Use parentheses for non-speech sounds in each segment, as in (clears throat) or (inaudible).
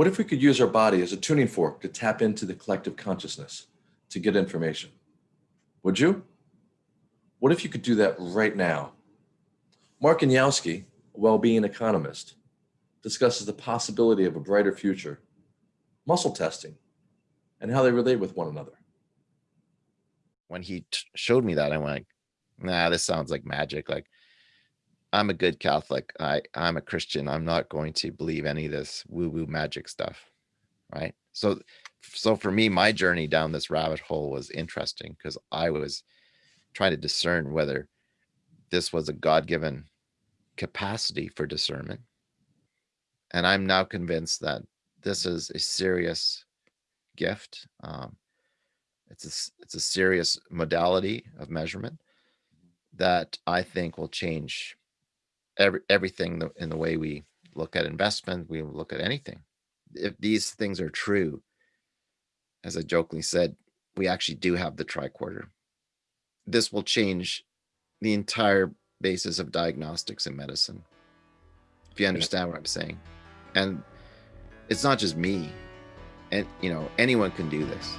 What if we could use our body as a tuning fork to tap into the collective consciousness to get information? Would you? What if you could do that right now? Mark Anielski, a well-being economist, discusses the possibility of a brighter future, muscle testing, and how they relate with one another. When he showed me that, I went, nah, this sounds like magic. Like I'm a good Catholic. I, I'm a Christian. I'm not going to believe any of this woo woo magic stuff. Right. So, so for me, my journey down this rabbit hole was interesting because I was trying to discern whether this was a God given capacity for discernment. And I'm now convinced that this is a serious gift. Um, it's a, it's a serious modality of measurement that I think will change every, everything in the way we look at investment, we look at anything. If these things are true, as I jokingly said, we actually do have the tricorder. This will change the entire basis of diagnostics in medicine. If you understand what I'm saying. And it's not just me. And you know, anyone can do this.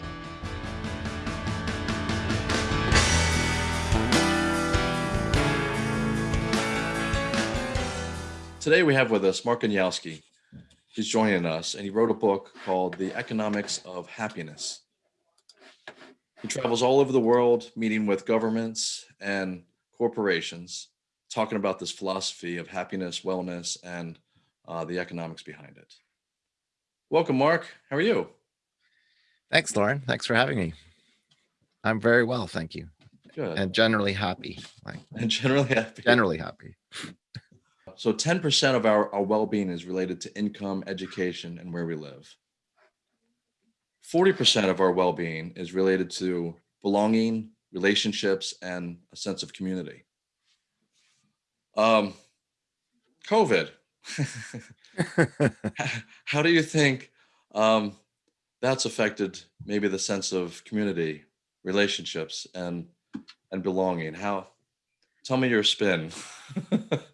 Today we have with us Mark Anielski. He's joining us and he wrote a book called The Economics of Happiness. He travels all over the world meeting with governments and corporations, talking about this philosophy of happiness, wellness, and uh, the economics behind it. Welcome, Mark. How are you? Thanks, Lauren. Thanks for having me. I'm very well, thank you. Good. And generally happy. Like, and generally happy. Generally happy. So 10% of our, our well-being is related to income, education, and where we live. 40% of our well-being is related to belonging, relationships, and a sense of community. Um, COVID. (laughs) (laughs) How do you think um, that's affected maybe the sense of community, relationships, and and belonging? How? Tell me your spin. (laughs)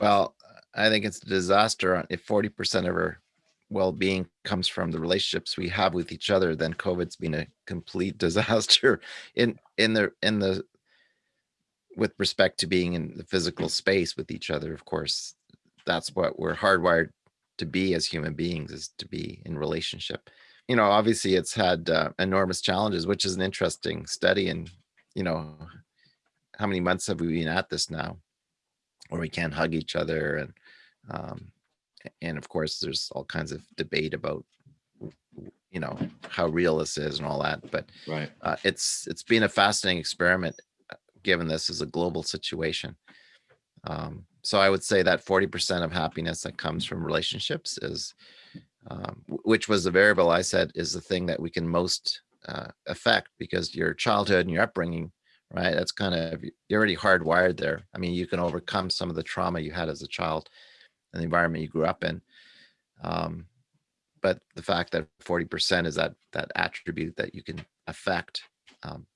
Well, I think it's a disaster if 40% of our well-being comes from the relationships we have with each other, then COVID's been a complete (laughs) disaster in in the in the with respect to being in the physical space with each other. Of course, that's what we're hardwired to be as human beings is to be in relationship. You know, obviously it's had uh, enormous challenges, which is an interesting study. And, you know, how many months have we been at this now? Where we can't hug each other and um, and of course there's all kinds of debate about you know how real this is and all that but right. uh, it's it's been a fascinating experiment uh, given this is a global situation. Um, so i would say that 40 percent of happiness that comes from relationships is um, which was the variable i said is the thing that we can most uh, affect because your childhood and your upbringing right? That's kind of, you're already hardwired there. I mean, you can overcome some of the trauma you had as a child and the environment you grew up in. Um, but the fact that 40% is that, that attribute that you can affect um,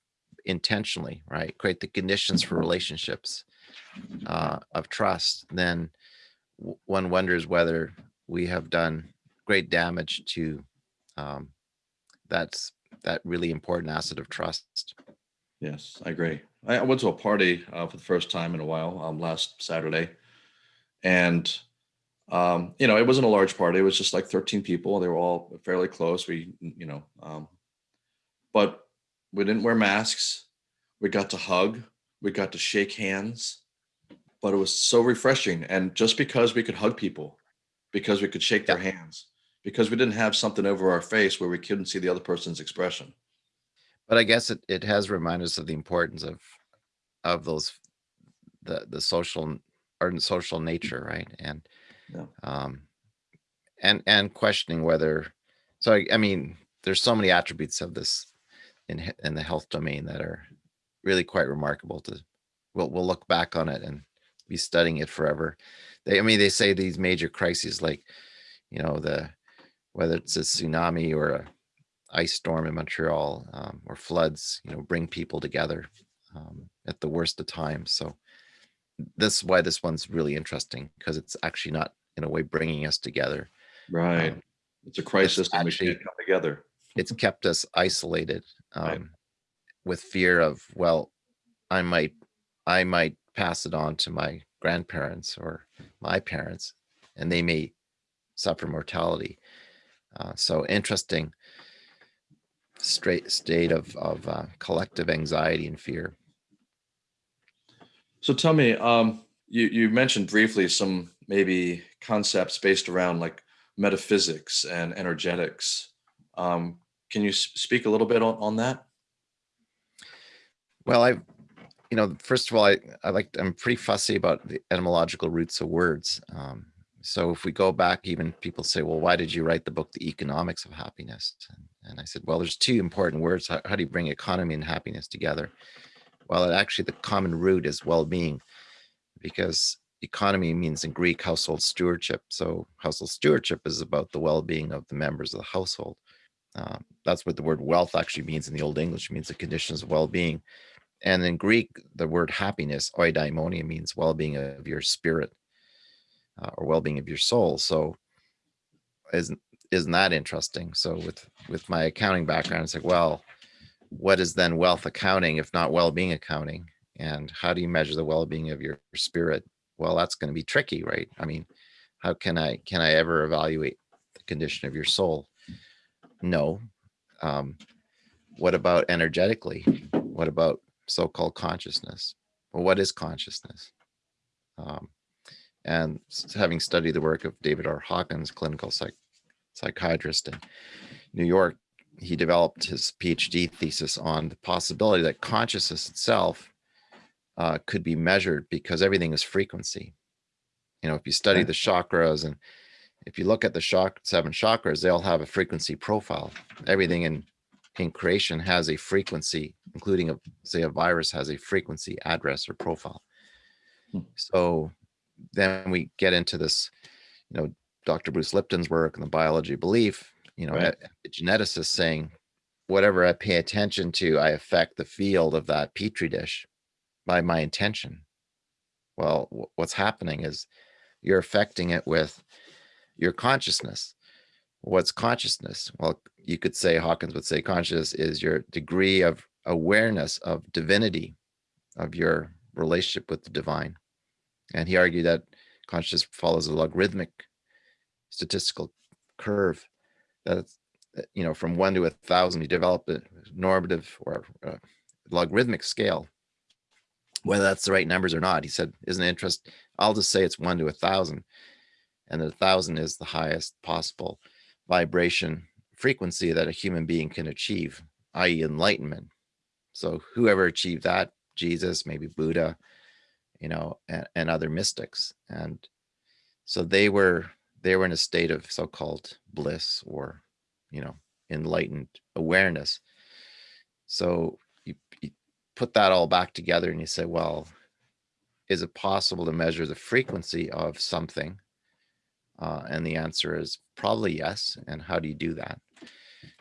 intentionally, right? Create the conditions for relationships uh, of trust, then one wonders whether we have done great damage to um, that's that really important asset of trust. Yes, I agree. I went to a party uh, for the first time in a while um, last Saturday, and um, you know it wasn't a large party. It was just like 13 people. They were all fairly close. We, you know, um, but we didn't wear masks. We got to hug. We got to shake hands, but it was so refreshing. And just because we could hug people, because we could shake their hands, because we didn't have something over our face where we couldn't see the other person's expression but I guess it, it has reminded us of the importance of of those the the social or social nature, right? And Yeah. um and and questioning whether so I, I mean there's so many attributes of this in in the health domain that are really quite remarkable to we'll we'll look back on it and be studying it forever. They I mean they say these major crises like you know the whether it's a tsunami or a ice storm in Montreal um, or floods, you know, bring people together um, at the worst of times. So that's why this one's really interesting because it's actually not in a way bringing us together. Right. Um, It's a crisis we actually- can't come together. it's (laughs) kept us isolated Right. um, with fear of well i might i might pass it on to my grandparents or my parents and they may suffer mortality uh, so interesting straight state of of uh, collective anxiety and fear So tell me, um, you, you mentioned briefly some maybe concepts based around like metaphysics and energetics. Um, can you speak a little bit on, on that? Well, I, you know, first of all, I, I like, I'm pretty fussy about the etymological roots of words. Um, so if we go back, even people say, well, why did you write the book, The Economics of Happiness? And, and I said, well, there's two important words. How, how do you bring economy and happiness together? Well, actually, the common root is well-being because economy means in Greek household stewardship. So household stewardship is about the well-being of the members of the household. Um, that's what the word wealth actually means in the Old English, it means the conditions of well-being. And in Greek, the word happiness, eudaimonia, means well-being of your spirit uh, or well-being of your soul. So isn't isn't that interesting? So with with my accounting background, it's like, well, what is then wealth accounting if not well-being accounting? And how do you measure the well-being of your spirit? Well, that's going to be tricky, right? I mean, how can I can I ever evaluate the condition of your soul? No. Um, what about energetically? What about so-called consciousness? Well, what is consciousness? Um, and having studied the work of David R. Hawkins, clinical psych- psychiatrist in New York, he developed his PhD thesis on the possibility that consciousness itself uh, could be measured because everything is frequency. You know, if you study the chakras and if you look at the shock seven chakras, they all have a frequency profile. Everything in in creation has a frequency, including a say a virus has a frequency address or profile. Hmm. So then we get into this, you know, Dr. Bruce Lipton's work and the biology of belief, you know, Right. a geneticist saying, whatever I pay attention to, I affect the field of that petri dish by my intention. Well, what's happening is you're affecting it with your consciousness. What's consciousness? Well, you could say Hawkins would say consciousness is your degree of awareness of divinity, of your relationship with the divine. And he argued that consciousness follows a logarithmic statistical curve that's uh, you know from one to a thousand you develop a normative or uh, logarithmic scale whether that's the right numbers or not. He said isn't interest i'll just say it's one to a thousand and a thousand is the highest possible vibration frequency that a human being can achieve i.e enlightenment. So whoever achieved that jesus maybe buddha you know and, and other mystics and so they were they were in a state of so-called bliss or you know enlightened awareness so you, you put that all back together and you say well is it possible to measure the frequency of something uh, and the answer is probably yes and how do you do that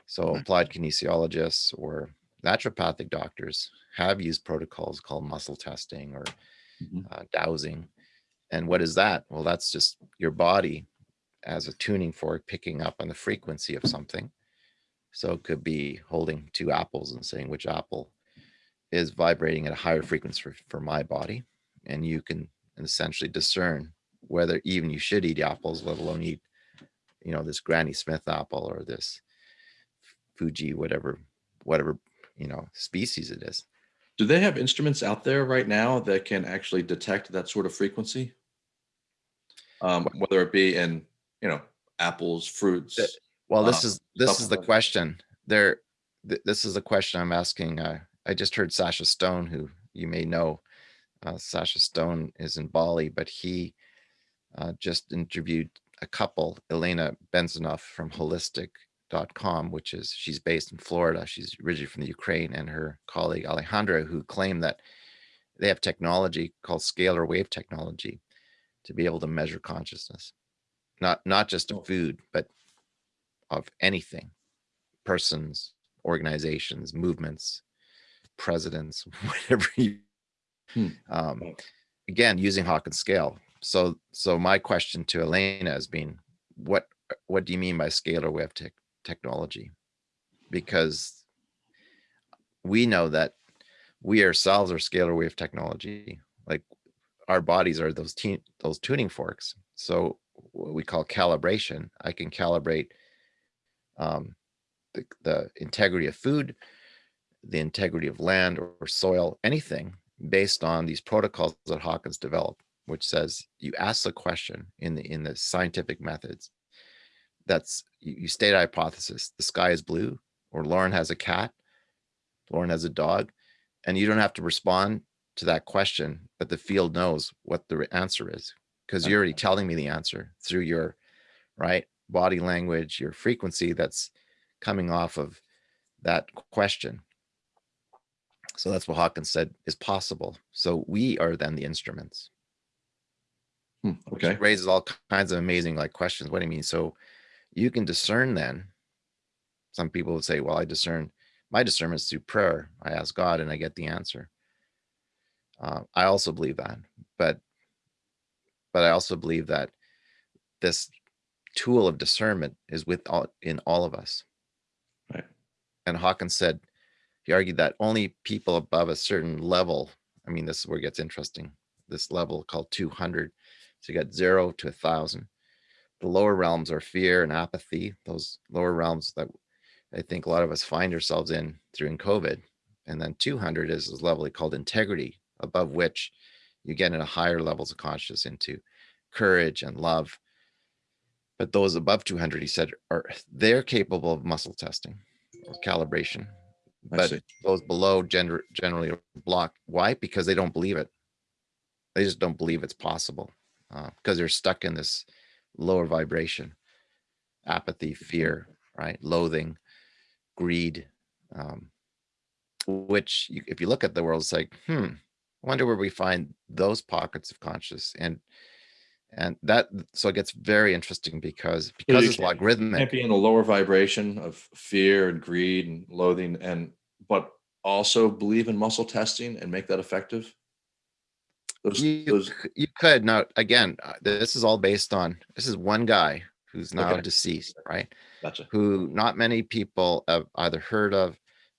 so applied kinesiologists or naturopathic doctors have used protocols called muscle testing or Mhm. uh, dowsing. And what is that? Well, that's just your body as a tuning fork picking up on the frequency of something. So it could be holding two apples and saying which apple is vibrating at a higher frequency for, for my body. And you can essentially discern whether even you should eat apples, let alone eat, you know, this Granny Smith apple or this Fuji, whatever, whatever, you know, species it is. Do they have instruments out there right now that can actually detect that sort of frequency? Um, whether it be in, you know, apples, fruits. Well, this uh, is, this is the question. There, th- this is the question I'm asking. Uh, I just heard Sacha Stone, who you may know. Uh, Sacha Stone is in Bali, but he uh, just interviewed a couple, Elena Benzinoff from holistic.com, which is, she's based in Florida. She's originally from the Ukraine and her colleague Alejandra, who claim that they have technology called scalar wave technology to be able to measure consciousness. Not, not just of food, but of anything, persons, organizations, movements, presidents, (laughs) whatever you. Hmm. Um, again, using Hawkins scale. So, so my question to Elena has been, what, what do you mean by scalar wave tech, technology? Because we know that we ourselves are scalar wave technology. Like our bodies are those teen, those tuning forks. So what we call calibration, I can calibrate um, the, the integrity of food, the integrity of land or, soil, anything based on these protocols that Hawkins developed, which says you ask the question in the in the scientific methods. That's you, you state a hypothesis. The sky is blue, or Lauren has a cat, Lauren has a dog, and you don't have to respond to that question, but the field knows what the answer is because you're already telling me the answer through your right body language, your frequency that's coming off of that question. So that's what Hawkins said is possible. So we are then the instruments, Hmm, which Okay, raises all kinds of amazing like questions. What do you mean? So you can discern then. Some people would say, well, I discern my discernment is through prayer. I ask God and I get the answer. Uh, I also believe that, but but I also believe that this tool of discernment is with all in all of us. Right. And Hawkins said, he argued that only people above a certain level, I mean, this is where it gets interesting, this level called 200. So you got zero to a thousand. The lower realms are fear and apathy, those lower realms that I think a lot of us find ourselves in during COVID. And then 200 is this level called integrity, above which you get into higher levels of consciousness into courage and love. But those above 200, he said, are they're capable of muscle testing or calibration. I But see. those below gender generally are blocked. Why? Because they don't believe it. They just don't believe it's possible uh, because they're stuck in this lower vibration, apathy, fear, right? Loathing, greed, um, which you, if you look at the world, it's like, hmm, I wonder where we find those pockets of conscious and and that so it gets very interesting because because it's can't- can't logarithmic. be in the lower vibration of fear and greed and loathing and but also believe in muscle testing and make that effective those, You, those you could now again. uh, This is all based on this is one guy who's now Okay. deceased, right? gotcha Who not many people have either heard of.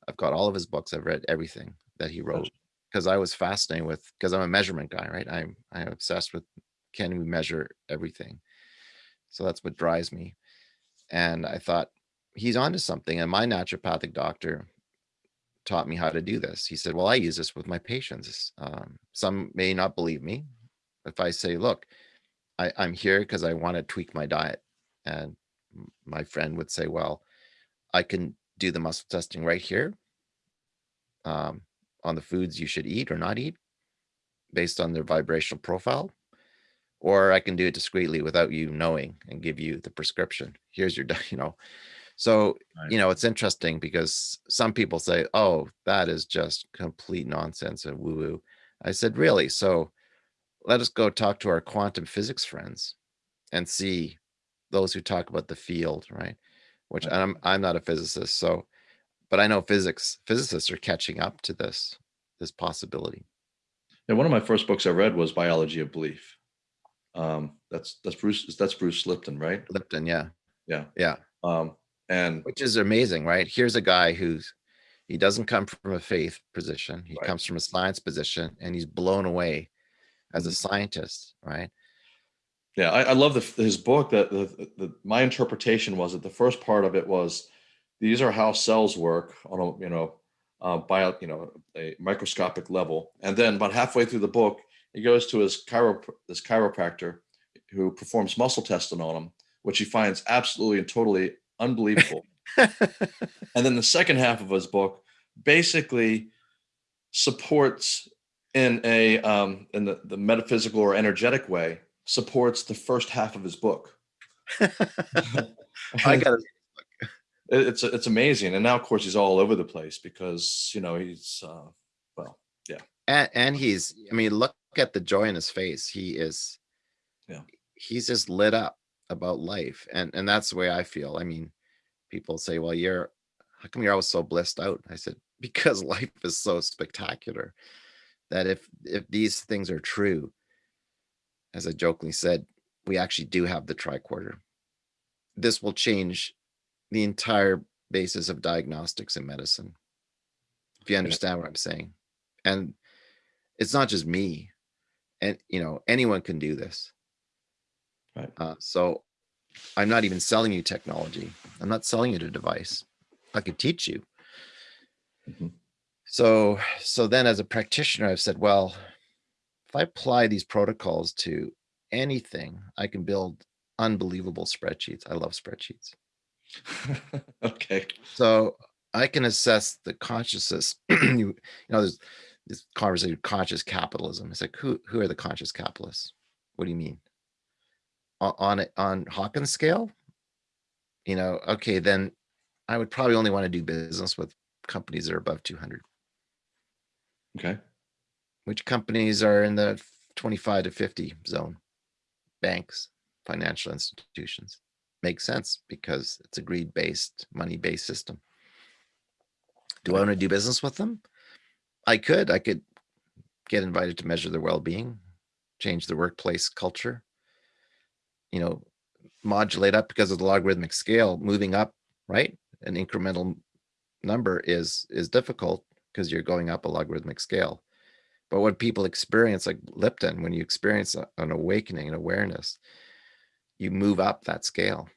I've got all of his books. I've read everything that he wrote because I was fascinated with because I'm a measurement guy, right? I'm I'm obsessed with can we measure everything. So that's what drives me. And I thought he's onto something. And my naturopathic doctor taught me how to do this. He said, Well, I use this with my patients. Um, some may not believe me. If I say, Look, I, I'm here because I want to tweak my diet. And my friend would say, Well, I can do the muscle testing right here um, on the foods you should eat or not eat based on their vibrational profile. Or I can do it discreetly without you knowing and give you the prescription. Here's your, (laughs) you know. So, Right. you know, it's interesting because some people say, oh, that is just complete nonsense and woo woo. I said, really? So let us go talk to our quantum physics friends and see those who talk about the field, right? Which. I'm I'm not a physicist, so but I know physics physicists are catching up to this this possibility. yeah one of my first books i read was biology of belief um that's that's bruce that's bruce lipton right Lipton, yeah, yeah yeah, um and which is amazing, right? Here's a guy who's he doesn't come from a faith position. He Right. comes from a science position, and he's blown away as a Mhm. scientist, right? Yeah, I, I love the, his book. That the, the my interpretation was that the first part of it was these are how cells work on a you know uh, bio you know a microscopic level, and then about halfway through the book, he goes to his chiro this chiropractor who performs muscle testing on him, which he finds absolutely and totally unbelievable. (laughs) and then the second half of his book basically supports in a um, in the, the metaphysical or energetic way supports the first half of his book. (laughs) (laughs) I got It- it's it's amazing, and now of course he's all over the place because you know he's uh, well, and and he's i mean look at the joy in his face. He is Yeah. he's just lit up about life and and that's the way i feel. I mean people say well you're how come you're always so blissed out? I said (laughs) because life is so spectacular that if if these things are true as i jokingly said we actually do have the tricorder. This will change the entire basis of diagnostics in medicine. If you understand what I'm saying. And it's not just me. And, you know, anyone can do this. Right. Uh, so I'm not even selling you technology. I'm not selling you a device. I could teach you. Mhm. So, so then as a practitioner, I've said, well, if I apply these protocols to anything, I can build unbelievable spreadsheets. I love spreadsheets. (laughs) okay. So I can assess the consciousness. (clears throat) you, you know, there's this conversation, conscious capitalism. It's like, who, who are the conscious capitalists? What do you mean? O- On it, on Hawkins scale? You know, okay, then I would probably only want to do business with companies that are above two hundred. Okay. Which companies are in the twenty-five to fifty zone? Banks, financial institutions. Makes sense because it's a greed-based, money-based system. Do I want to do business with them? I could, I could get invited to measure their well-being, change the workplace culture. You know, modulate up because of the logarithmic scale, moving up, right? An incremental number is, is difficult because you're going up a logarithmic scale. But what people experience, like Lipton, when you experience an awakening, an awareness, you move up that scale.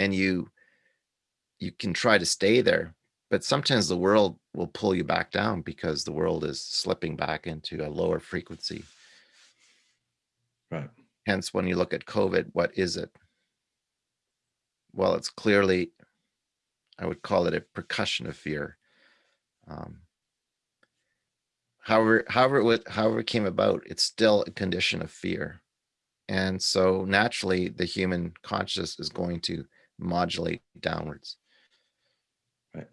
And you, you can try to stay there, but sometimes the world will pull you back down because the world is slipping back into a lower frequency. Right. Hence, when you look at COVID, what is it? Well, it's clearly, I would call it a percussion of fear. Um, however, however, it would, however it came about, it's still a condition of fear. And so naturally, the human consciousness is going to modulate downwards. Right.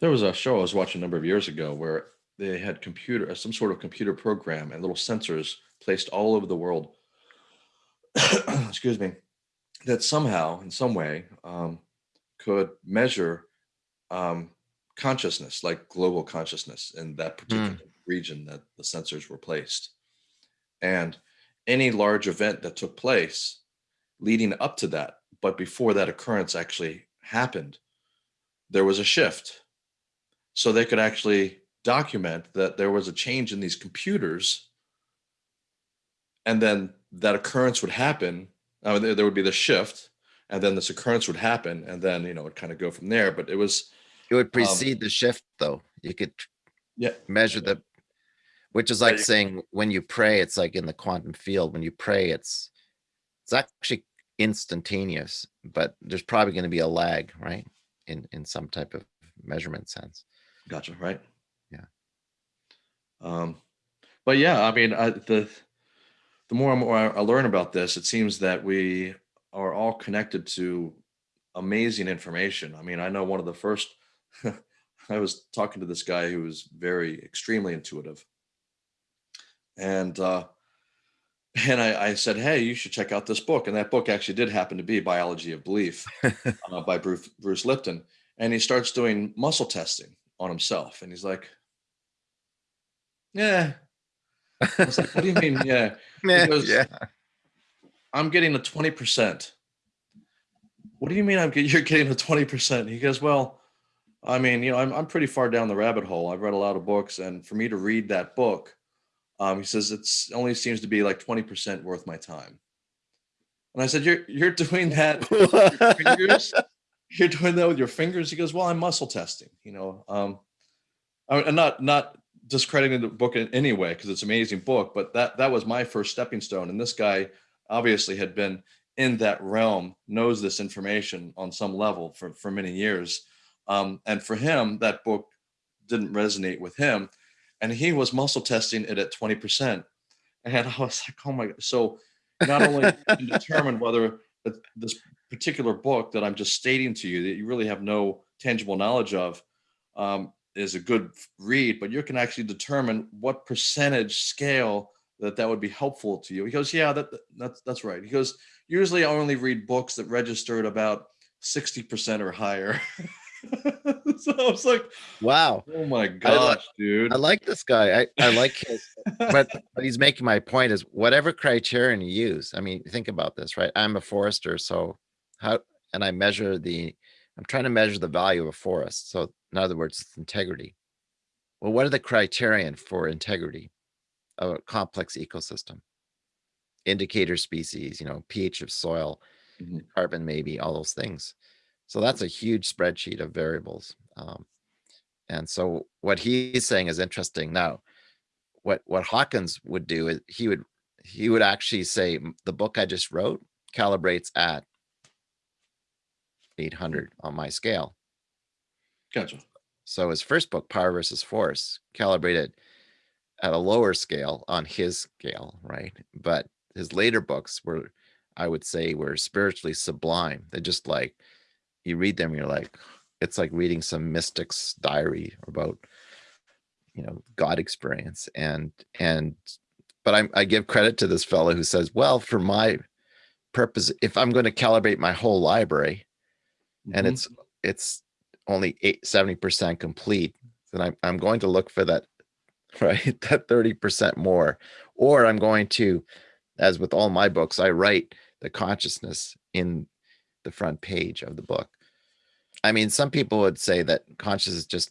There was a show I was watching a number of years ago where they had computer, some sort of computer program and little sensors placed all over the world. (coughs) Excuse me. That somehow, in some way, um, could measure um, consciousness, like global consciousness in that particular region that the sensors were placed. And any large event that took place leading up to that, but before that occurrence actually happened, there was a shift so they could actually document that there was a change in these computers and then that occurrence would happen uh, there, there would be the shift and then this occurrence would happen and then you know it kind of go from there but it was It would precede the shift, though. You could yeah measure the, which is like you- saying when you pray, it's like in the quantum field. When you pray, it's it's actually instantaneous, but there's probably going to be a lag, right? In in some type of measurement sense. gotcha right Yeah. um but yeah i mean I, the the more and more I, I learn about this it seems that we are all connected to amazing information i mean i know one of the first (laughs) i was talking to this guy who was very extremely intuitive and uh and I, I said hey you should check out this book and that book actually did happen to be biology of belief (laughs) uh, by bruce, bruce lipton and he starts doing muscle testing on himself and he's like yeah I was like, what do you mean yeah (laughs) Yeah, Because- yeah. I'm getting a 20%. What do you mean I'm you're getting a 20%? He goes, well, I mean, you know, I'm, I'm pretty far down the rabbit hole. I've read a lot of books and for me to read that book, um, he says it's only seems to be like 20% worth my time. And I said, you're, you're doing that with your fingers? (laughs) You're doing that with your fingers? He goes, well, I'm muscle testing, you know, um, I'm not, not discrediting the book in any way because it's an amazing book, but that, that was my first stepping stone. And this guy obviously had been in that realm, knows this information on some level for, for many years. Um, and for him, that book didn't resonate with him. And he was muscle testing it at 20%. And I was like, oh my God. So not only (laughs) can determine whether this particular book that I'm just stating to you that you really have no tangible knowledge of um, is a good read, but you can actually determine what percentage scale that that would be helpful to you. He goes, yeah, that that- that's that's right. He goes, usually I only read books that registered about 60% or higher. (laughs) (laughs) so I was like, Wow. oh my gosh, dude. I like this guy. I, I like his, (laughs) but, but he's making my point is whatever criterion you use. I mean, think about this, right? I'm a forester, so how, and I measure the, I'm trying to measure the value of a forest. So in other words, it's integrity. Well, what are the criterion for integrity of a complex ecosystem? Indicator species, you know, pH of soil, Mhm. carbon maybe, all those things. So that's a huge spreadsheet of variables. Um, and so what he's saying is interesting. Now, what what Hawkins would do is he would he would actually say the book I just wrote calibrates at 800 on my scale. Gotcha. So his first book, Power versus Force, calibrated at a lower scale on his scale, right? But his later books were, I would say, were spiritually sublime. They're just like you read them, you're like, it's like reading some mystic's diary about, you know, God experience. And and but I, I give credit to this fellow who says, well, for my purpose, if I'm going to calibrate my whole library, and Mhm. it's it's only eight, 70% complete, then I'm, I'm going to look for that, (laughs) right? That 30% more. Or I'm going to, as with all my books, I write the consciousness in the front page of the book. I mean, some people would say that conscious is just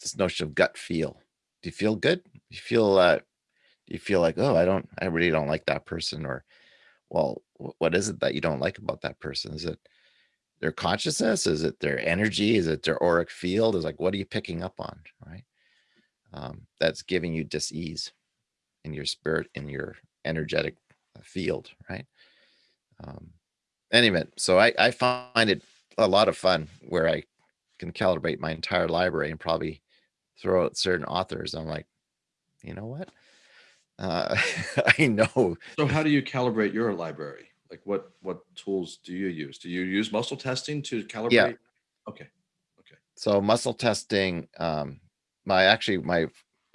this notion of gut feel. Do you feel good? Do you feel uh you feel like, oh, I don't, I really don't like that person? Or well, what is it that you don't like about that person? Is it their consciousness? Is it their energy? Is it their auric field? Is like, what are you picking up on? Right. Um, that's giving you dis-ease in your spirit, in your energetic uh, field. Right. Um, anyway, so I, I find it a lot of fun where I can calibrate my entire library and probably throw out certain authors. I'm like, you know what? Uh, (laughs) I know So how do you calibrate your library? Like what what tools do you use? Do you use muscle testing to calibrate? Yeah. Okay. Okay. So muscle testing, um, my actually my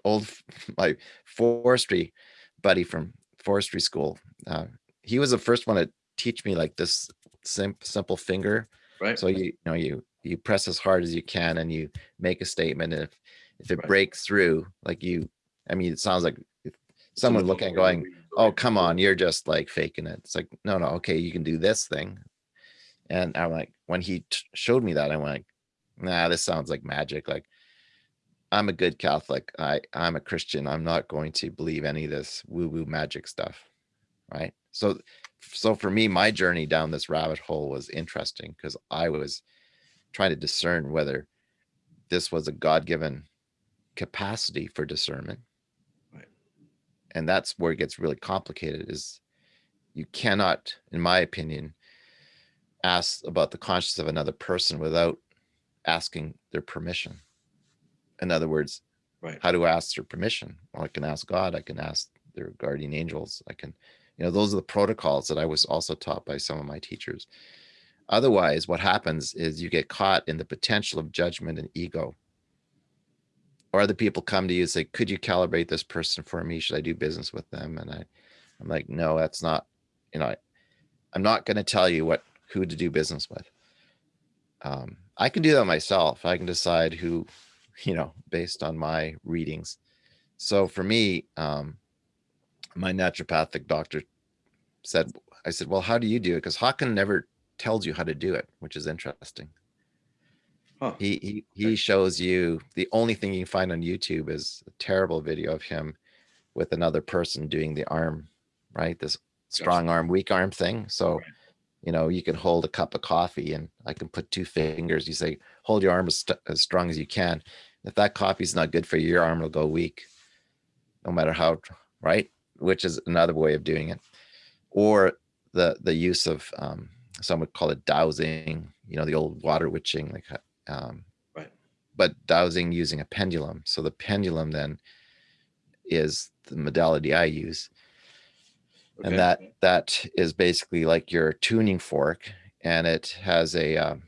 old (laughs) my forestry buddy from forestry school, uh, he was the first one to teach me like this sim- simple finger. Right. So you, you know you you press as hard as you can and you make a statement. And if if it Right. breaks through, like you, I mean, it sounds like if someone looking and going, oh come on, you're just like faking it. It's like no no okay you can do this thing. And I'm like when he showed me that I went like, nah this sounds like magic like i'm a good catholic i i'm a christian i'm not going to believe any of this woo woo magic stuff right so so for me my journey down this rabbit hole was interesting because i was trying to discern whether this was a god-given capacity for discernment Right. and that's where it gets really complicated is you cannot in my opinion ask about the conscience of another person without asking their permission. In other words, Right. how do I ask their permission? Well, I can ask God, I can ask their guardian angels. I can, you know, those are the protocols that I was also taught by some of my teachers. Otherwise, what happens is you get caught in the potential of judgment and ego. Or other people come to you and say, could you calibrate this person for me? Should I do business with them? And I, I'm like, no, that's not, you know, I, I'm not going to tell you what, who to do business with. Um, I can do that myself. I can decide who, (laughs) you know, based on my readings. So for me, um, my naturopathic doctor said, I said, well, how do you do it? Because Hawkins never tells you how to do it, which is interesting. Huh. He he he shows you the only thing you can find on YouTube is a terrible video of him with another person doing the arm, right? This strong arm, weak arm thing. So, Right. you know, you can hold a cup of coffee and I can put two fingers. You say, hold your arm as, as strong as you can. If that coffee's not good for you, your arm will go weak, no matter how, right? Which is another way of doing it. Or the the use of um, some would call it dowsing, you know, the old water witching, like um, Right. but dowsing using a pendulum. So the pendulum then is the modality I use Okay. and that that is basically like your tuning fork and it has a um,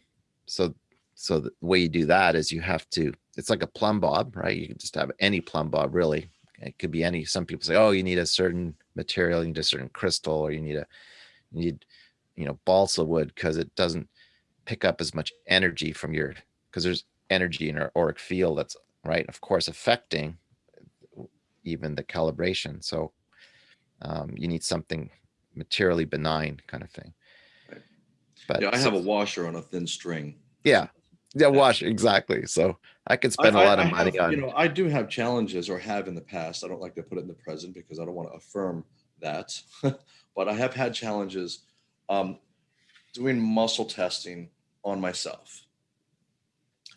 so so the way you do that is you have to it's like a plumb bob right you can just have any plumb bob really it could be any some people say oh you need a certain material you need a certain crystal or you need a you need you know balsa wood because it doesn't pick up as much energy from your because there's energy in our auric field that's, right, of course, affecting even the calibration. So um, you need something materially benign kind of thing. But Yeah, I have a washer on a thin string. yeah, yeah, wash exactly. So I could spend a I- I- lot of I money have, on. You know, I do have challenges or have in the past. I don't like to put it in the present because I don't want to affirm that. (laughs) But I have had challenges um, doing muscle testing on myself.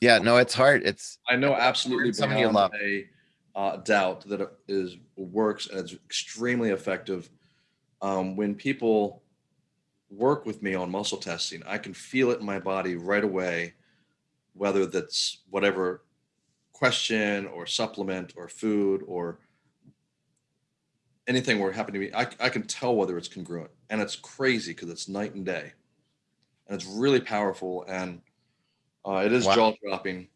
yeah, no, it's hard. It's I know absolutely beyond love. a uh, doubt that it is works and it's extremely effective. Um, when people work with me on muscle testing, I can feel it in my body right away, whether that's whatever question or supplement or food or anything were happening to me. I, I can tell whether it's congruent, and it's crazy because it's night and day, and it's really powerful and uh, it is Wow. jaw dropping.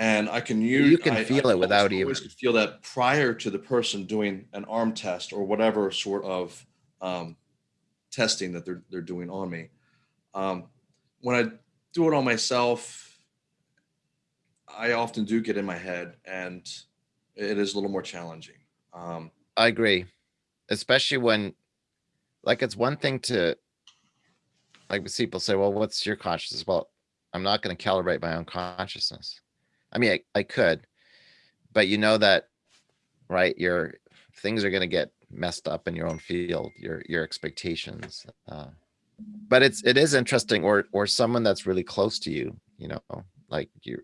And I can use. You can I- I feel it almost without even- could Feel that prior to the person doing an arm test or whatever sort of um, testing that they're they're doing on me. Um, when I do it on myself, I often do get in my head, and it is a little more challenging. Um, I agree, especially when, like, it's one thing to, like, people say, "Well, what's your consciousness?" Well, I'm not going to calibrate my own consciousness. I mean, I, I could, but you know that, right? Your things are going to get messed up in your own field. Your your expectations. Uh, but it's it is interesting, or or someone that's really close to you. You know, like your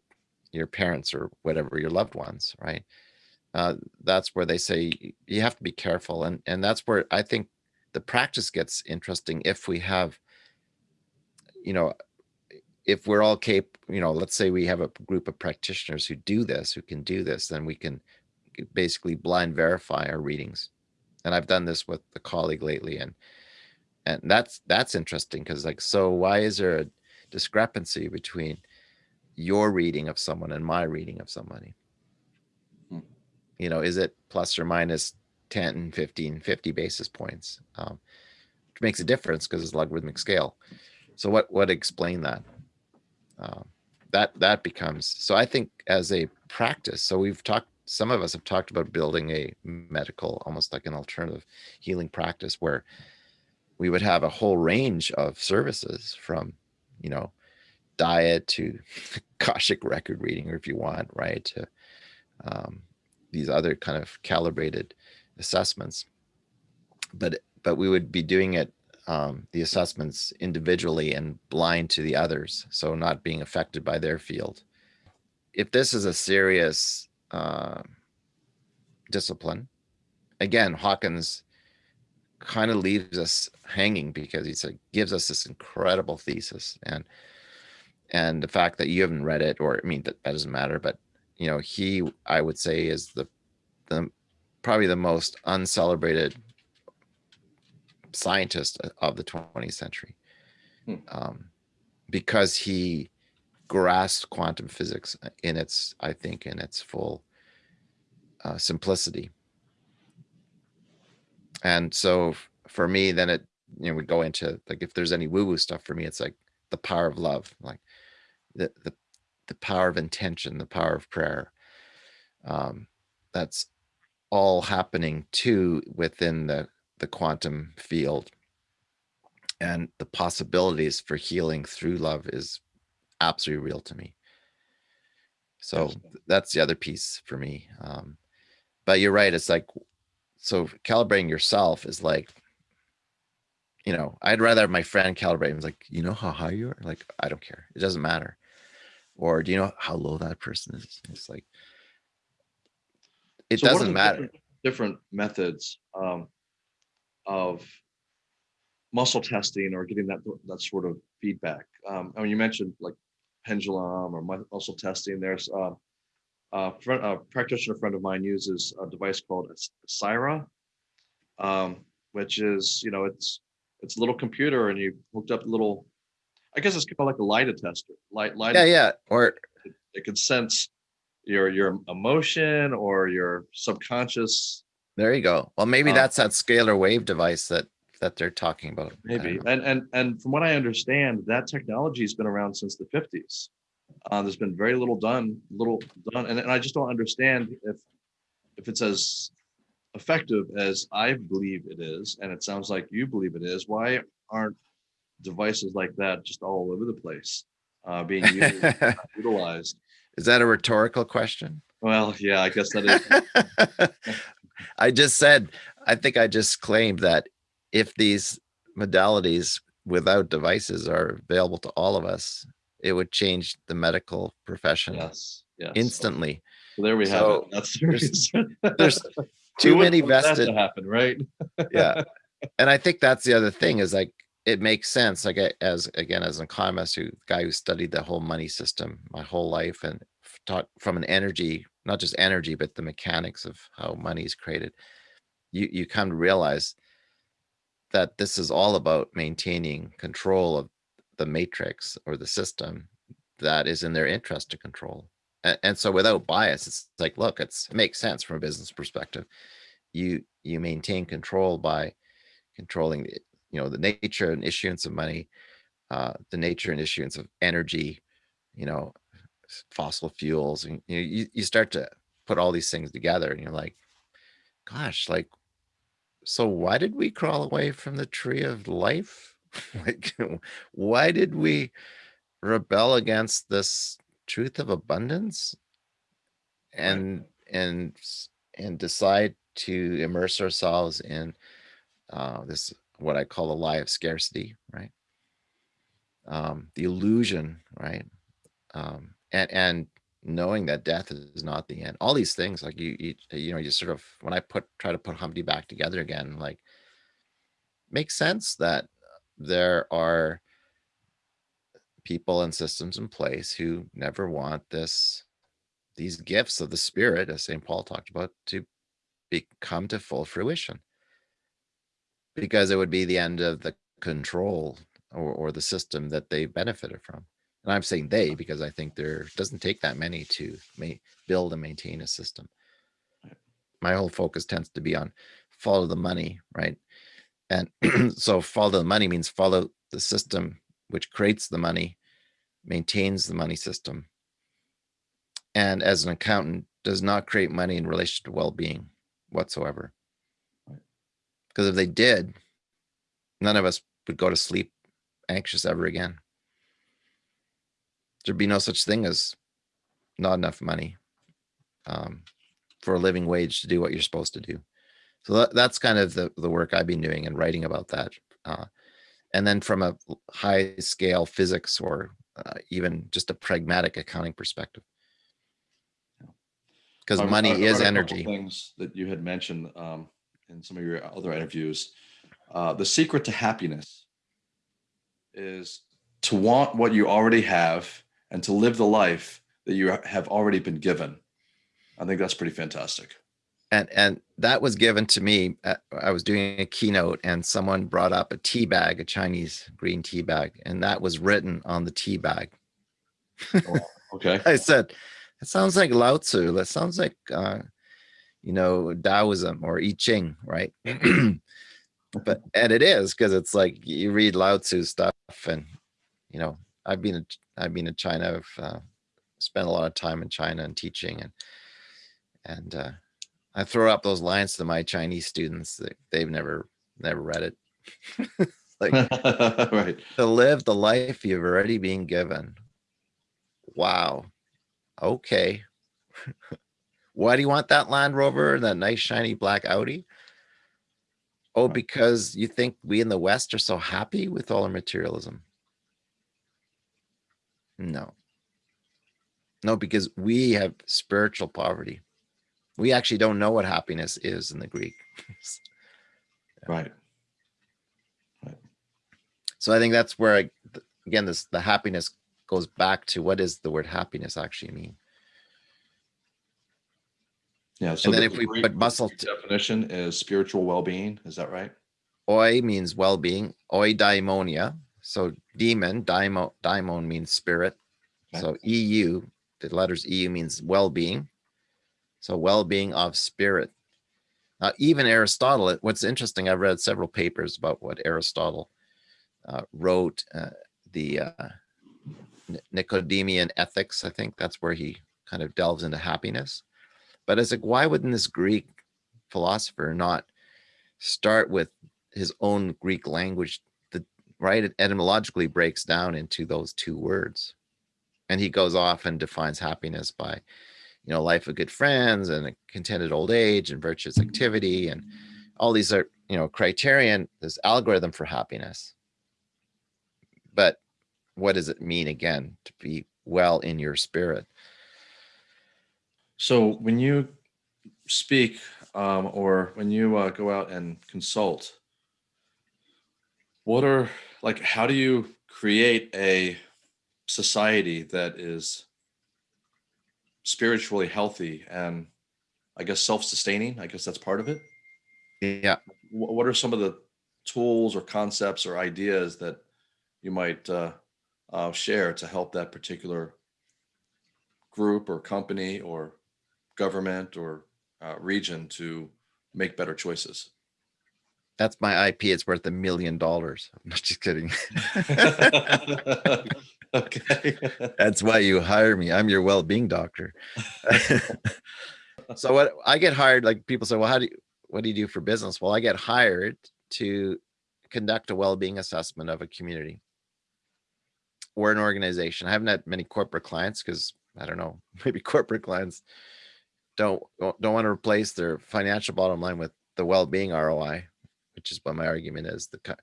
your parents or whatever, your loved ones, right? uh, that's where they say you have to be careful and and that's where i think the practice gets interesting if we have you know if we're all cap you know let's say we have a group of practitioners who do this who can do this then we can basically blind verify our readings and i've done this with a colleague lately and and that's that's interesting because like so why is there a discrepancy between your reading of someone and my reading of somebody? Hmm. you know is it plus or minus 10 15 50 basis points um which makes a difference because it's logarithmic scale. So what what explain that? Um that that becomes so i think as a practice so we've talked some of us have talked about building a medical almost like an alternative healing practice where we would have a whole range of services from you know diet to (laughs) Akashic record reading, or if you want, right, to um, these other kind of calibrated assessments. But but we would be doing it um, the assessments individually and blind to the others, so not being affected by their field. If this is a serious uh, discipline, again, Hawkins kind of leaves us hanging because he said gives us this incredible thesis. And and the fact that you haven't read it or i mean that, that doesn't matter but you know he i would say is the the probably the most uncelebrated scientist of the 20th century. Hmm. um, because he grasped quantum physics in its i think in its full uh, simplicity and so for me then it you know we go into like if there's any woo woo stuff for me it's like the power of love like the the the power of intention the power of prayer. Um that's all happening too within the the quantum field. And the possibilities for healing through love is absolutely real to me. So that's the other piece for me um but you're right it's like so calibrating yourself is like you know i'd rather have my friend calibrate and like you know how high you are? Like i don't care. It doesn't matter. Or do you know how low that person is? It's like it So doesn't matter. different- Different methods um, of muscle testing or getting that that sort of feedback. Um, I mean, you mentioned like pendulum or muscle testing. There's uh, a, friend, a practitioner friend of mine uses a device called a Syra, um, which is you know it's it's a little computer and you hooked up a little. I guess it's kind of like a lie detector. Light, light. yeah yeah or It can sense your your emotion or your subconscious there you go well maybe Uh, that's that scalar wave device that that they're talking about Maybe. And and and from what I understand, that technology has been around since the fifties. Uh, there's been very little done, little done, and, and I just don't understand if, if it's as effective as I believe it is, and it sounds like you believe it is, why aren't devices like that just all over the place, uh, being used, (laughs) utilized? Is that a rhetorical question? Well, yeah, I guess that is, (laughs) I just said, I think I just claimed that if these modalities without devices are available to all of us, it would change the medical profession yes, yes. instantly. So There we have So, it. That's (laughs) there's- there's Too many vested, To happen, right? yeah. (laughs) And I think that's the other thing is like, it makes sense, like I- as, again, as an economist who, guy who studied the whole money system my whole life and taught from an energy, not just energy, but the mechanics of how money is created. You, you come to realize that this is all about maintaining control of the matrix or the system that is in their interest to control. And, and so without bias, it's like, look, it's, it makes sense from a business perspective. You, you maintain control by controlling, you know, the nature and issuance of money, uh, the nature and issuance of energy, you know, fossil fuels, and you, know, you, you start to put all these things together and you're like, gosh, like, so why did we crawl away from the tree of life? (laughs) Like, why did we rebel against this truth of abundance? And, and, and decide to immerse ourselves in uh, this, what I call the lie of scarcity, right? Um, the illusion, right? Um, and, and knowing that death is not the end, all these things, like you, you, you know, you sort of, when I put, try to put Humpty back together again, like, makes sense that there are people and systems in place who never want this, these gifts of the spirit, as St. Paul talked about, to become to full fruition. Because it would be the end of the control or, or the system that they benefited from. And I'm saying they, because I think there doesn't take that many to ma- build and maintain a system. My whole focus tends to be on follow the money, right? And (clears throat) so follow the money means follow the system which creates the money, maintains the money system. And as an accountant, does not create money in relation to well-being whatsoever. Because if they did, none of us would go to sleep anxious ever again. There'd be no such thing as not enough money um, for a living wage to do what you're supposed to do. So that, that's kind of the, the work I've been doing and writing about that. Uh, and then from a high scale physics or uh, even just a pragmatic accounting perspective. Because money I read is energy. Things that you had mentioned um, in some of your other interviews. Uh, the secret to happiness is to want what you already have and to live the life that you have already been given. I think that's pretty fantastic. And, and that was given to me. uh, I was doing a keynote and someone brought up a tea bag, a Chinese green tea bag, and that was written on the tea bag. Okay. (laughs) I said, it sounds like Lao Tzu. That sounds like, uh, you know, Taoism or I Ching, right? (clears throat) but (laughs) and it is because it's like you read Lao Tzu stuff, and you know, I've been in- I've been in China. I've uh, spent a lot of time in China and teaching, and and uh, I throw up those lines to my Chinese students. They've never never read it. (laughs) like (laughs) right. to live the life you've already been given. Wow. Okay. (laughs) Why do you want that Land Rover and that nice shiny black Audi? Oh, because you think we in the West are so happy with all our materialism. No. No, because we have spiritual poverty. We actually don't know what happiness is in the Greek. (laughs) Right. So I think that's where, I, again, this the happiness goes back to what does the word happiness actually mean? Yeah. So then the if we Greek- put muscle definition is spiritual well-being. Is that right? Oi means well-being, eudaimonia. So demon, daimo, daimon means spirit. Okay. So EU, the letters EU means well-being. So well-being of spirit. Now, even Aristotle, what's interesting, I've read several papers about what Aristotle uh, wrote, uh, the uh, Ni- Nicodemean ethics. I think that's where he kind of delves into happiness. But it's like, why wouldn't this Greek philosopher not start with his own Greek language? The right it etymologically breaks down into those two words, and he goes off and defines happiness by, you know, life of good friends and a contented old age and virtuous activity and all these are you know criterion this algorithm for happiness. But what does it mean again to be well in your spirit? So when you speak um, or when you uh, go out and consult, what are like, how do you create a society that is spiritually healthy and I guess self-sustaining? I guess that's part of it. yeah What are some of the tools or concepts or ideas that you might uh, uh, share to help that particular group or company or government or uh, region to make better choices? that's my ip it's worth a million dollars (laughs) i'm not just kidding (laughs) (laughs) okay. (laughs) that's why you hire me. I'm your well-being doctor. (laughs) So what i get hired like people say well how do you what do you do for business? Well i get hired to conduct a well-being assessment of a community. Or an organization. I haven't had many corporate clients because i don't know (laughs) maybe corporate clients don't don't want to replace their financial bottom line with the well-being roi which is what my argument is the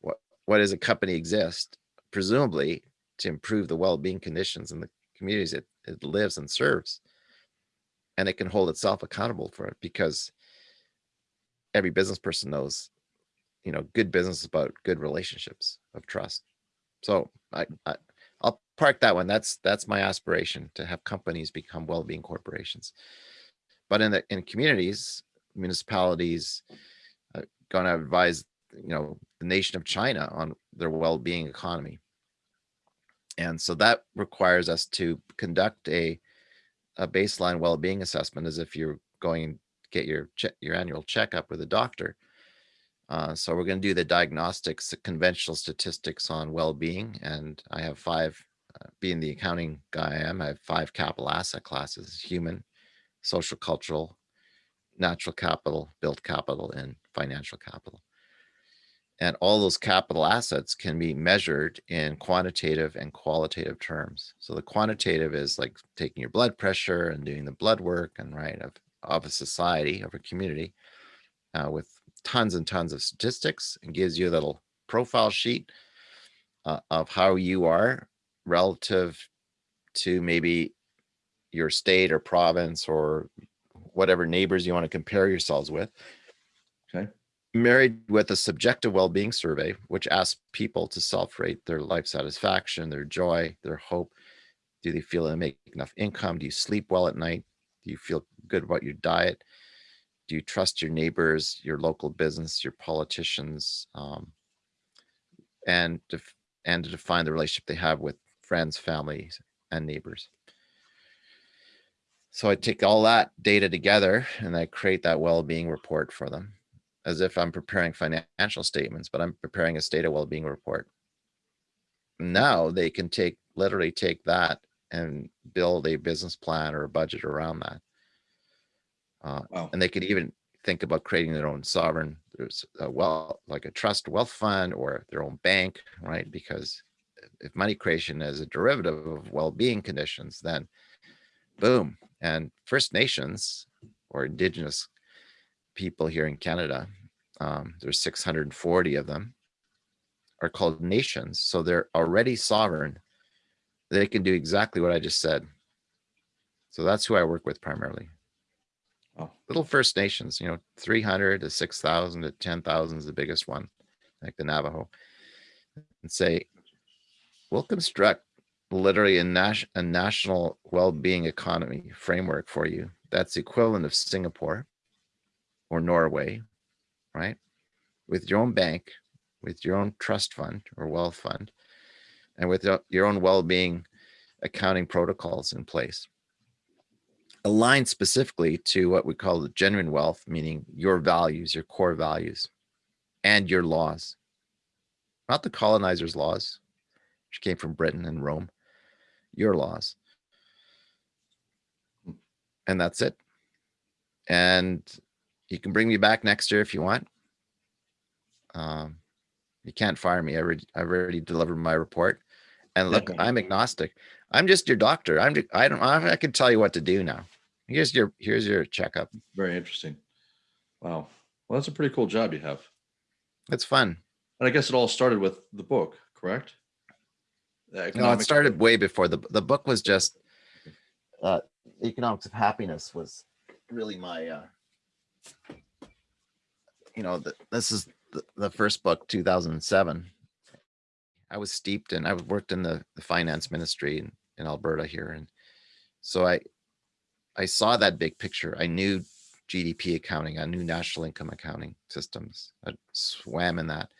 what what does a company exist? Presumably to improve the well-being conditions in the communities it, it lives and serves. And it can hold itself accountable for it because every business person knows you know good business is about good relationships of trust. So i, I i'll park that one. That's that's my aspiration to have companies become well-being corporations. But in the in communities municipalities uh, going to advise you know the nation of china on their well-being economy and so that requires us to conduct a a baseline well-being assessment as if you're going to get your your annual checkup with a doctor. Uh, so we're going to do the diagnostics, the conventional statistics on well-being, and I have five. Uh, being the accounting guy I am, I have five capital asset classes: human, social, cultural, natural capital, built capital, and financial capital. And all those capital assets can be measured in quantitative and qualitative terms. So the quantitative is like taking your blood pressure and doing the blood work and right of, of a society, of a community uh, with tons and tons of statistics and gives you a little profile sheet uh, of how you are relative to maybe your state or province or whatever neighbors you want to compare yourselves with. Married with a subjective well-being survey which asks people to self-rate their life satisfaction their joy their hope. Do they feel they make enough income? Do you sleep well at night? Do you feel good about your diet? Do you trust your neighbors your local business your politicians um, and def- and to define the relationship they have with friends families and neighbors? So i take all that data together and i create that well-being report for them as if I'm preparing financial statements, but I'm preparing a state of well-being report. Now they can take, literally take that and build a business plan or a budget around that. Uh, Wow. and they could even think about creating their own sovereign, there's a well, like a trust wealth fund or their own bank, right? Because if money creation is a derivative of well-being conditions, then boom. And First Nations or indigenous people here in Canada, um, there's 640 of them, are called nations. So they're already sovereign. They can do exactly what I just said. So that's who I work with primarily. Oh. Little First Nations, you know, 300 to 6,000 to 10,000 is the biggest one, like the Navajo, and say, we'll construct literally a, nas- a national well-being economy framework for you. That's the equivalent of Singapore or Norway, right? With your own bank, with your own trust fund or wealth fund, and with your- own well-being accounting protocols in place. Aligned specifically to what we call the genuine wealth, meaning your values, your core values, and your laws. Not the colonizers' laws, which came from Britain and Rome, your laws. And that's it. And you can bring me back next year if you want. Um, you can't fire me. I already, I already delivered my report. And look, I'm agnostic. I'm just your doctor. I'm, ju- I don't, I I can tell you what to do now. Here's your, here's your checkup. Very interesting. Wow. Well, that's a pretty cool job you have. It's fun. And I guess it all started with the book, correct? The No, it started way before the, the book was just, uh, economics of happiness was really my, uh, you know, the, this is the, the first book, two thousand and seven. I was steeped in, I worked in the, the finance ministry in, in Alberta here. And so I, I saw that big picture. I knew GDP accounting, I knew national income accounting systems. I swam in that.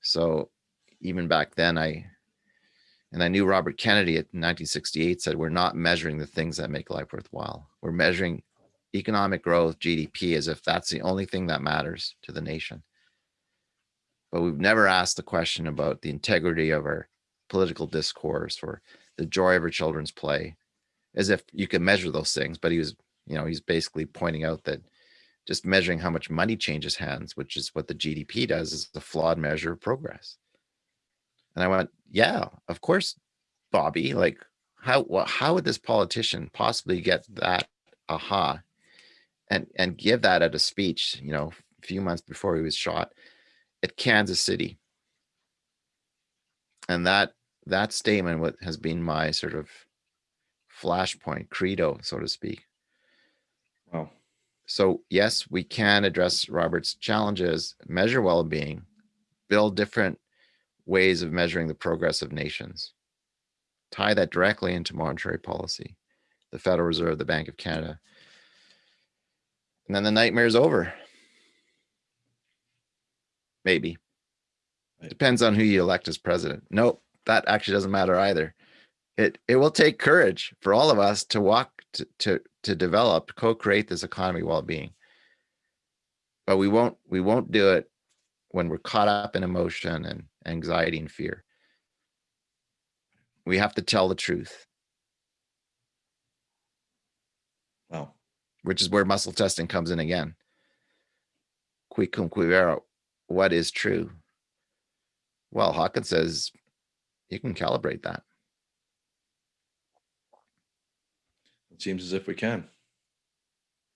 So even back then, I, and I knew Robert Kennedy at 1968 said, we're not measuring the things that make life worthwhile. We're measuring economic growth, GDP, as if that's the only thing that matters to the nation. But we've never asked the question about the integrity of our political discourse or the joy of our children's play, as if you can measure those things. But he was, you know, he's basically pointing out that just measuring how much money changes hands, which is what the GDP does, is a flawed measure of progress. And I went, yeah, of course, Bobby, like how, how would this politician possibly get that aha and, and give that at a speech, you know, a few months before he was shot at Kansas City? And that, that statement what has been my sort of flashpoint credo, so to speak. Wow. So yes, we can address Robert's challenges, measure well-being, build different ways of measuring the progress of nations. Tie that directly into monetary policy, the Federal Reserve, the Bank of Canada. And then the nightmare's over. Maybe. Right. Depends on who you elect as president. Nope, that actually doesn't matter either. It it will take courage for all of us to walk to to to develop, co-create this economy well-being. But we won't we won't do it when we're caught up in emotion and anxiety and fear. We have to tell the truth, Wow. Which is where muscle testing comes in again. Qui cum qui vero, what is true? Well, Hawkins says you can calibrate that. It seems as if we can.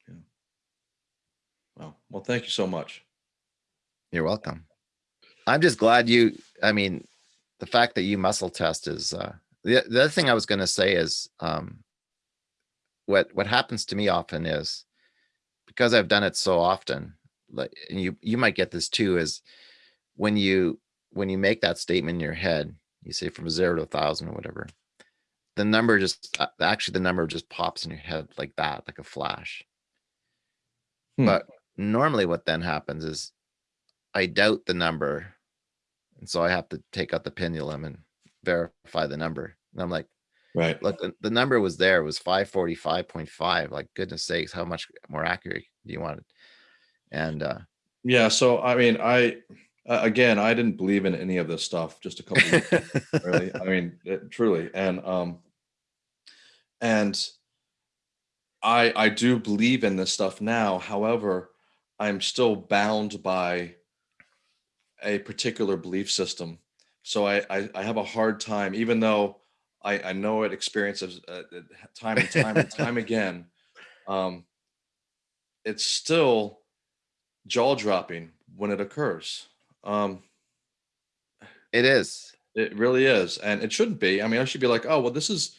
Yeah. Wow. Well, thank you so much. You're welcome. I'm just glad you, I mean, the fact that you muscle test is, uh, the, the other thing I was gonna say is, um, what, what happens to me often is, because I've done it so often, like, and you, you might get this too, is when you, when you make that statement in your head, you say from zero to a thousand or whatever, the number just, uh, actually the number just pops in your head like that, like a flash. Hmm. But normally what then happens is I doubt the number. And so I have to take out the pendulum and verify the number. And I'm like, Right. look, the, the number was there, it was five forty-five point five, like goodness sakes, how much more accurate do you want it? And, uh, Yeah. So, I mean, I, uh, again, I didn't believe in any of this stuff just a couple of years really. I mean, it, truly. And, um, and I, I do believe in this stuff now. However, I'm still bound by a particular belief system. So I, I, I have a hard time, even though I, I know it experiences uh, time and time and time again. Um, it's still jaw dropping when it occurs. Um, it is, it really is. And it shouldn't be. I mean, I should be like, oh, well, this is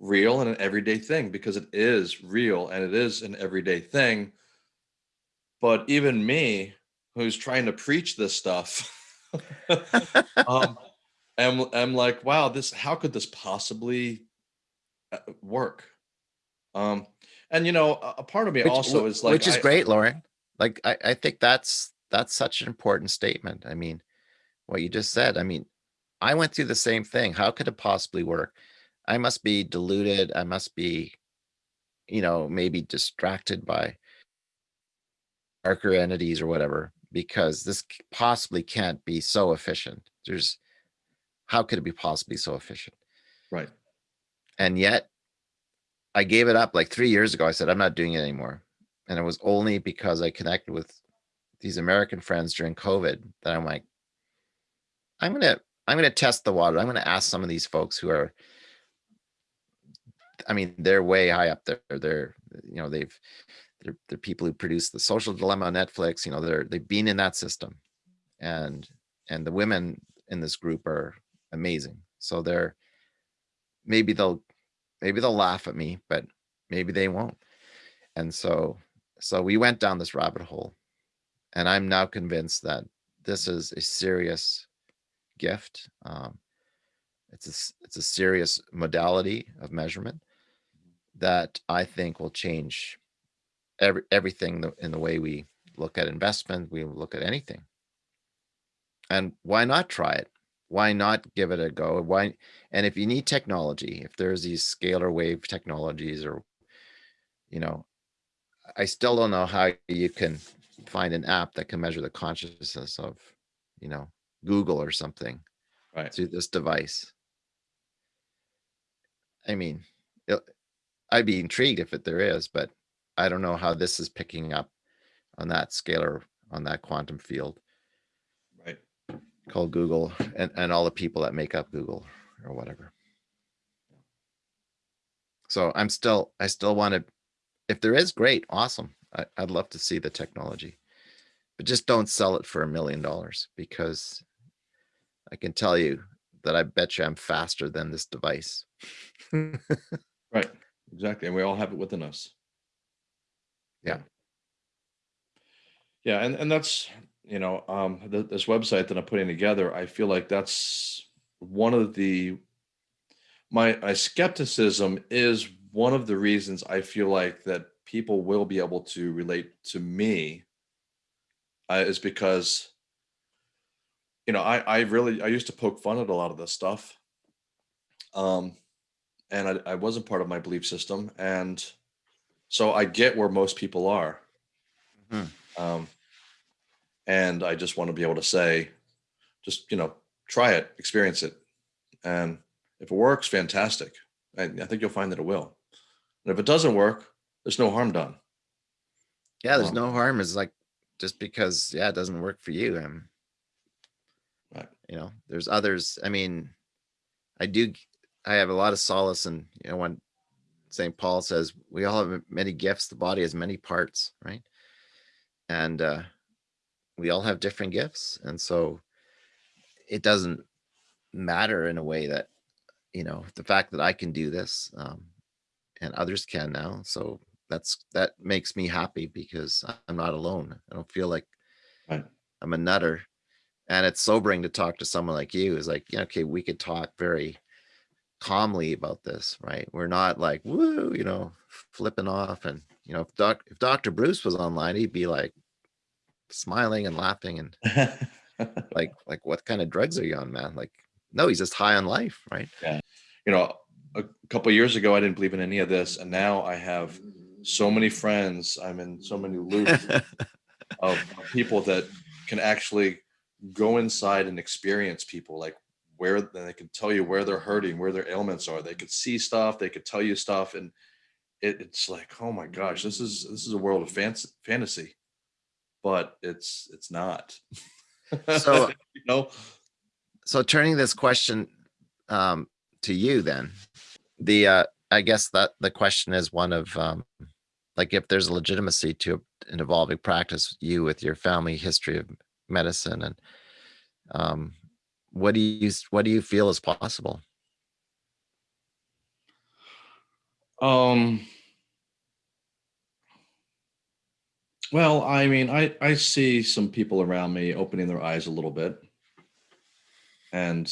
real and an everyday thing because it is real and it is an everyday thing. But even me, who's trying to preach this stuff, (laughs) um, am, I'm like, wow, this, how could this possibly uh, work? Um, and you know, a, a part of me which, also is like, which is I- great, Lauren. Like, I, I think that's, that's such an important statement. I mean, what you just said, I mean, I went through the same thing. How could it possibly work? I must be deluded. I must be, you know, maybe distracted by darker entities or whatever, because this possibly can't be so efficient. There's, how could it be possibly so efficient? right. And yet I gave it up like three years ago. I said, I'm not doing it anymore. And it was only because I connected with these American friends during COVID that I'm like, I'm gonna, I'm gonna test the water. I'm gonna ask some of these folks who are, I mean, they're way high up there. They're, you know, they've, they're, they're people who produce the social dilemma on Netflix, you know, they're, they've been in that system. And, and the women in this group are amazing. So they're, maybe they'll, maybe they'll laugh at me, but maybe they won't. And so, so we went down this rabbit hole. And I'm now convinced that this is a serious gift. Um, it's a, it's a serious modality of measurement that I think will change every, everything in the way we look at investment, we look at anything. And why not try it? Why not give it a go? Why? And if you need technology, if there's these scalar wave technologies or, you know, I still don't know how you can find an app that can measure the consciousness of, you know, Google or something Right. through this device. I mean, it- I'd be intrigued if it there is, but I don't know how this is picking up on that scalar, on that quantum field. Called Google and, and all the people that make up Google or whatever. So I'm still, I still want to, if there is, great, awesome. I, I'd love to see the technology. But just don't sell it for a million dollars because I can tell you that I bet you I'm faster than this device. (laughs) Right. Exactly. And we all have it within us. Yeah. Yeah. And, and that's, you know, um, th- this website that I'm putting together, I feel like that's one of the, my, my skepticism is one of the reasons I feel like that people will be able to relate to me uh, is because, you know, I, I really, I used to poke fun at a lot of this stuff. Um, and I, I wasn't part of my belief system. And so I get where most people are. Mhm. Um, and I just want to be able to say, just, you know, try it, experience it. And if it works, fantastic. I, I think you'll find that it will. And if it doesn't work, there's no harm done. Yeah, there's Wow. no harm. It's like, just because, yeah, it doesn't work for you. Um, Right. you know, there's others. I mean, I do, I have a lot of solace in, you know, when St. Paul says, we all have many gifts, the body has many parts, right? And, uh, we all have different gifts. And so it doesn't matter in a way that, you know, the fact that I can do this, um, and others can now. So that's, that makes me happy because I'm not alone. I don't feel like Right. I'm a nutter. And it's sobering to talk to someone like you is like, yeah, okay, we could talk very calmly about this, right? We're not like, woo, you know, flipping off. And, you know, if Doc, if Dr. Bruce was online, he'd be like smiling and laughing and like, (laughs) like, what kind of drugs are you on, man? Like, no, he's just high on life, right? Yeah. you know, a couple of years ago, I didn't believe in any of this. And now I have so many friends. I'm in so many loops (laughs) of people that can actually go inside and experience people like where they can tell you where they're hurting, where their ailments are. They could see stuff, they could tell you stuff. And it, it's like, oh my gosh, this is this is a world of fancy, fantasy. But it's it's not. So- (laughs) you know, so turning this question um to you then the uh i guess that the question is one of um like if there's a legitimacy to an evolving practice you with your family history of medicine and um what do you what do you feel is possible Um. Well, I mean, I I see some people around me opening their eyes a little bit, and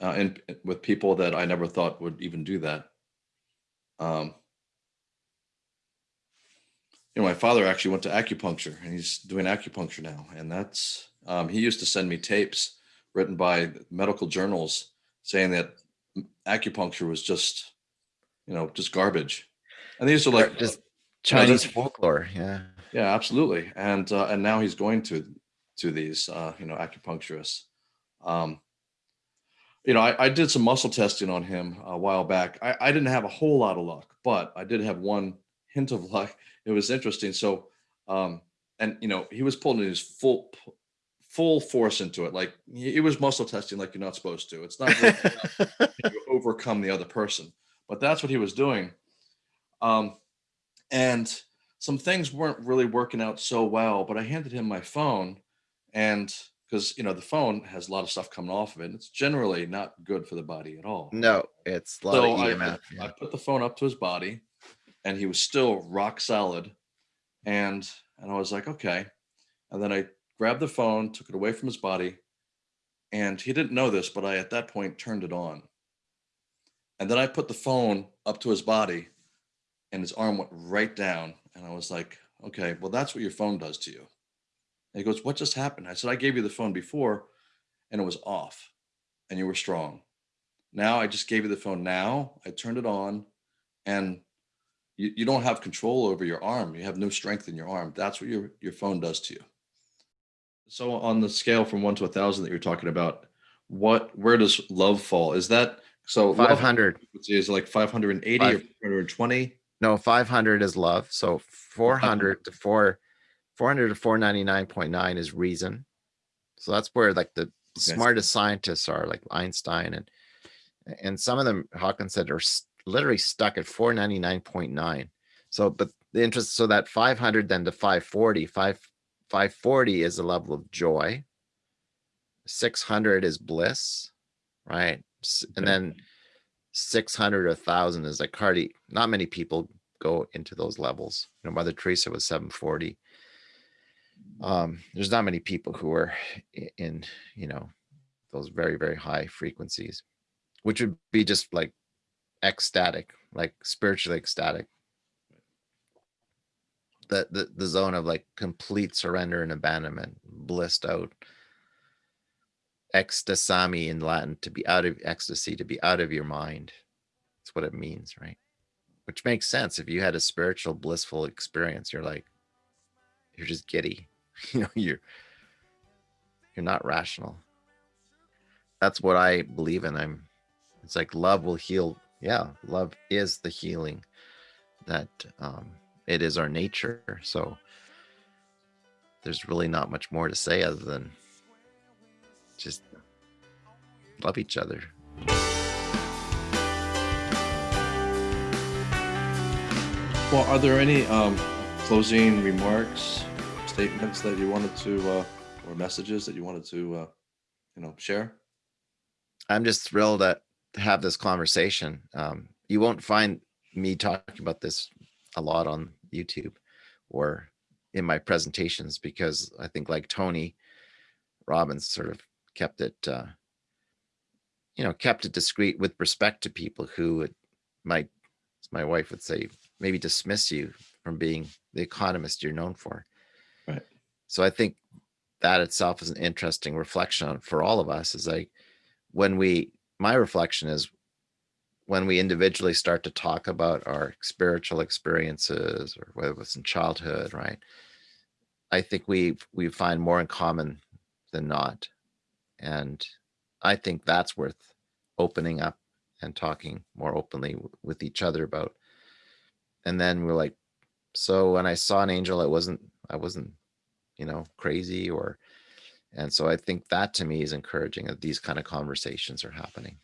uh, and with people that I never thought would even do that. Um. You know, my father actually went to acupuncture, and he's doing acupuncture now, and that's um, he used to send me tapes written by medical journals saying that acupuncture was just, you know, just garbage, and these are like just chinese folklore yeah yeah, absolutely. And uh, and now he's going to to these uh, you know acupuncturists. Um, you know, I, I did some muscle testing on him a while back. I, I didn't have a whole lot of luck, but I did have one (laughs) hint of luck. It was interesting. So, um, and you know, he was pulling his full, full force into it. Like he, he was muscle testing like you're not supposed to. It's not (laughs) out you overcome the other person, but that's what he was doing. Um, and some things weren't really working out so well, but I handed him my phone and because you know the phone has a lot of stuff coming off of it. and It's generally not good for the body at all. No, it's a lot So of EMF. I- I put the phone up to his body and he was still rock solid. And and I was like, okay. And then I grabbed the phone, took it away from his body, and he didn't know this, but I at that point turned it on. And then I put the phone up to his body and his arm went right down. And I was like, okay, well, that's what your phone does to you. And he goes, What just happened? I said, I gave you the phone before and it was off and you were strong. Now I just gave you the phone now. I turned it on and you, you don't have control over your arm. You have no strength in your arm. That's what your, your phone does to you. So on the scale from one to a thousand that you're talking about, what where does love fall? Is that so love 500. is like 580 or Five. 420? No, 500 is love. So 400 to 4, 400 to 499.9 is reason. So that's where like the Okay. smartest scientists are, like Einstein and and some of them Hawkins said are literally stuck at 499.9. So, but the interest, so that 500 then to 540, 5 540 is a level of joy. 600 is bliss, right? And Okay. then 600 or 1000 is like hardly not many people go into those levels. You know mother teresa was 740 um there's not many people who are in you know those very very high frequencies which would be just like ecstatic like spiritually ecstatic. The the, the zone of like complete surrender and abandonment blissed out ecstasy in Latin to be out of ecstasy, to be out of your mind. That's what it means, right? Which makes sense. If you had a spiritual blissful experience, you're like, you're just giddy. (laughs) You know, you're you're not rational. That's what I believe in. I'm it's like love will heal. Yeah, love is the healing that um it is our nature. So there's really not much more to say other than just love each other. Well, are there any um, closing remarks, statements that you wanted to, uh, or messages that you wanted to, uh, you know, share? I'm just thrilled to to have this conversation. Um, you won't find me talking about this a lot on YouTube or in my presentations because I think like Tony Robbins sort of kept it, uh, you know, kept it discreet with respect to people who would, might, as my wife would say, maybe dismiss you from being the economist you're known for. Right. So I think that itself is an interesting reflection for all of us is like when we my reflection is when we individually start to talk about our spiritual experiences or whether it was in childhood right i think we we find more in common than not and i think that's worth opening up and talking more openly with each other about. And then we're like so when i saw an angel it wasn't i wasn't you know crazy or and so i think that to me is encouraging that these kind of conversations are happening.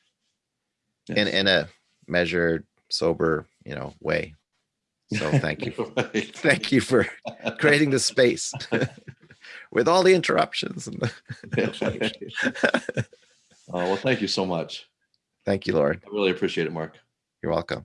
In in a measured sober you know way. So thank you. (laughs) Right. thank you for creating the space (laughs) with all the interruptions and the- (laughs) Uh, well, thank you so much. thank you lord I really appreciate it, Mark. you're welcome